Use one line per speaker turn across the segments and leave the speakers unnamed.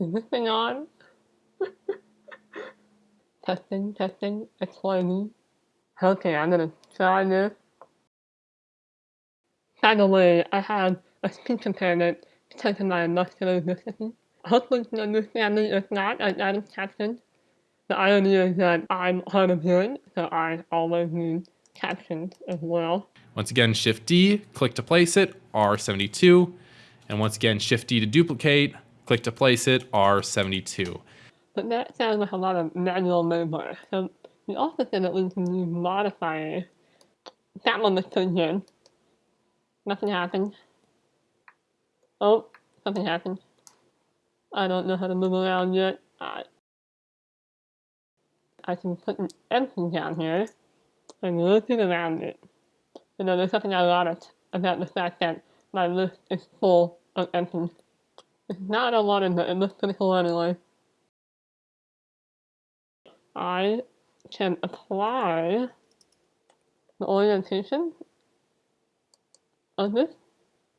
Is this thing on? testing, testing, explaining. Okay, I'm gonna try this. Way, I have a speech impairment because of my muscular dystrophy. Hopefully you understand me if not, I got caption. The irony is that I'm hard of hearing, so I always need captions as well.
Once again, Shift D, click to place it, R72. And once again, Shift D to duplicate, click to place it, R72.
But that sounds like a lot of manual labor. So we also said that we can use modifiers. That one was in. Nothing happened. Oh, something happened. I don't know how to move around yet. I, I can put an empty down here and rotate around it. You know, there's something I like about the fact that my list is full of empties. Not a lot of it, it looks pretty cool anyway. I can apply the orientation of this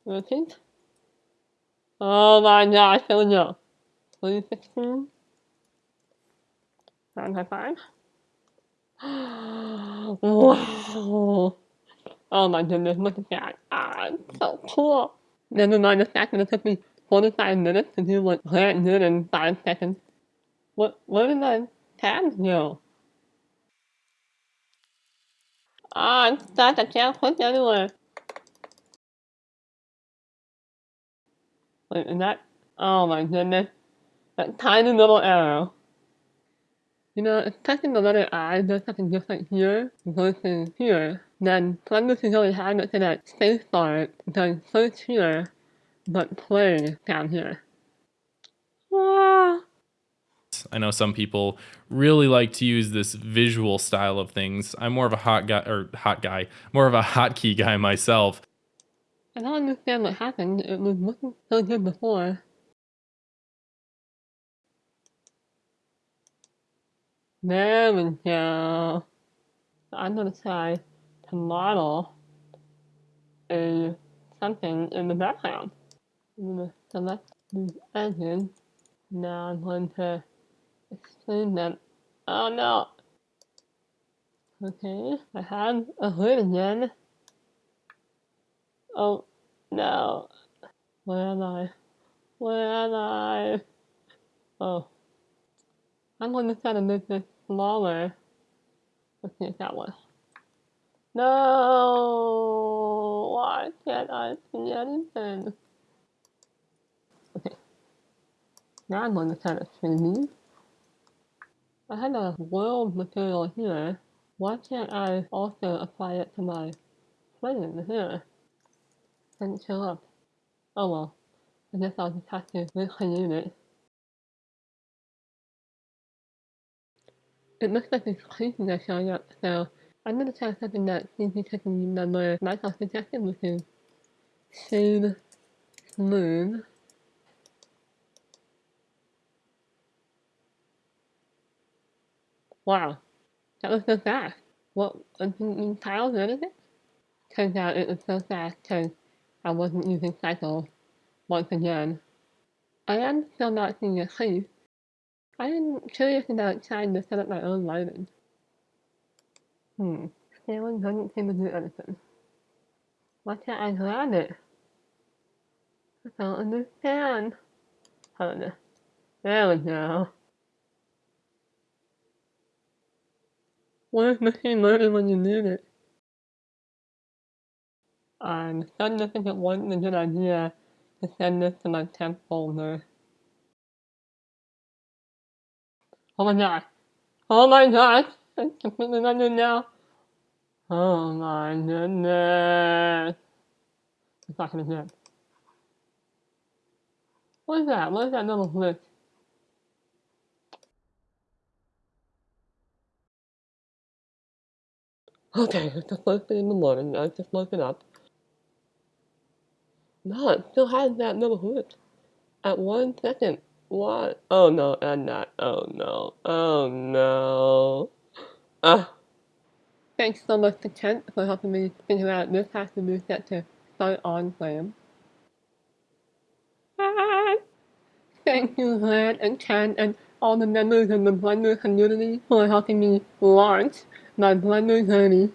rotate. Oh my gosh, here we go. 316. 955. wow. Oh my goodness, look at that. Ah, it's so cool. Never mind the fact that it took me 45 minutes to do in 5 seconds. What, what did the tabs go? Ah, it's stuck. I can't click anywhere. Wait, is that? Oh my goodness. That tiny little arrow. You know, if touching the letter I does something just like here versus here, then Columbus is really hard to that space bar does search here, but play down here. Ah.
I know some people really like to use this visual style of things. I'm more of a hot guy or hot guy, more of a hotkey guy myself.
I don't understand what happened. It was looking so good before. There we go. I'm gonna try to model a something in the background. Select these edges. Now I'm going to explain them. Oh no! Okay, I have a hood again. Oh, no. Where am I? Where am I? Oh. I'm going to try to make this smaller. Let's see that one. No! Why can't I see anything? Okay. Now I'm going to try to trim these. I had a world material here. Why can't I also apply it to my plane here? didn't show up. Oh well. I guess I'll just have to recreate it. It looks like it's creases are showing up, so I'm gonna try something that seems to remember Michael suggested, which is shade smooth. Wow, that was so fast. What, didn't tiles or anything? Turns out it was so fast because I wasn't using cycle once again. I am still not seeing a crease. I am curious about trying to set up my own lighting. Hmm, scaling doesn't seem to do anything. Why can't I grab it? I don't understand. Hold on. There we go. Where's machine learning when you need it? Um, I'm starting to think it wasn't a good idea to send this to my temp folder. Oh my god. Oh my god. It's completely under now. Oh my goodness. It's not gonna hit. What is that? What is that little glitch? Okay, it's just posted in the morning. I just woke it up. No, it still has that little hood. At one second. What? Oh no, and not. Oh no. Oh no. Ah. Thanks so much to Kent for helping me figure out this has to be set to start on frame. Ah, thank you, Lan and Ken, and all the members of the Blender community are helping me launch my Blender journey.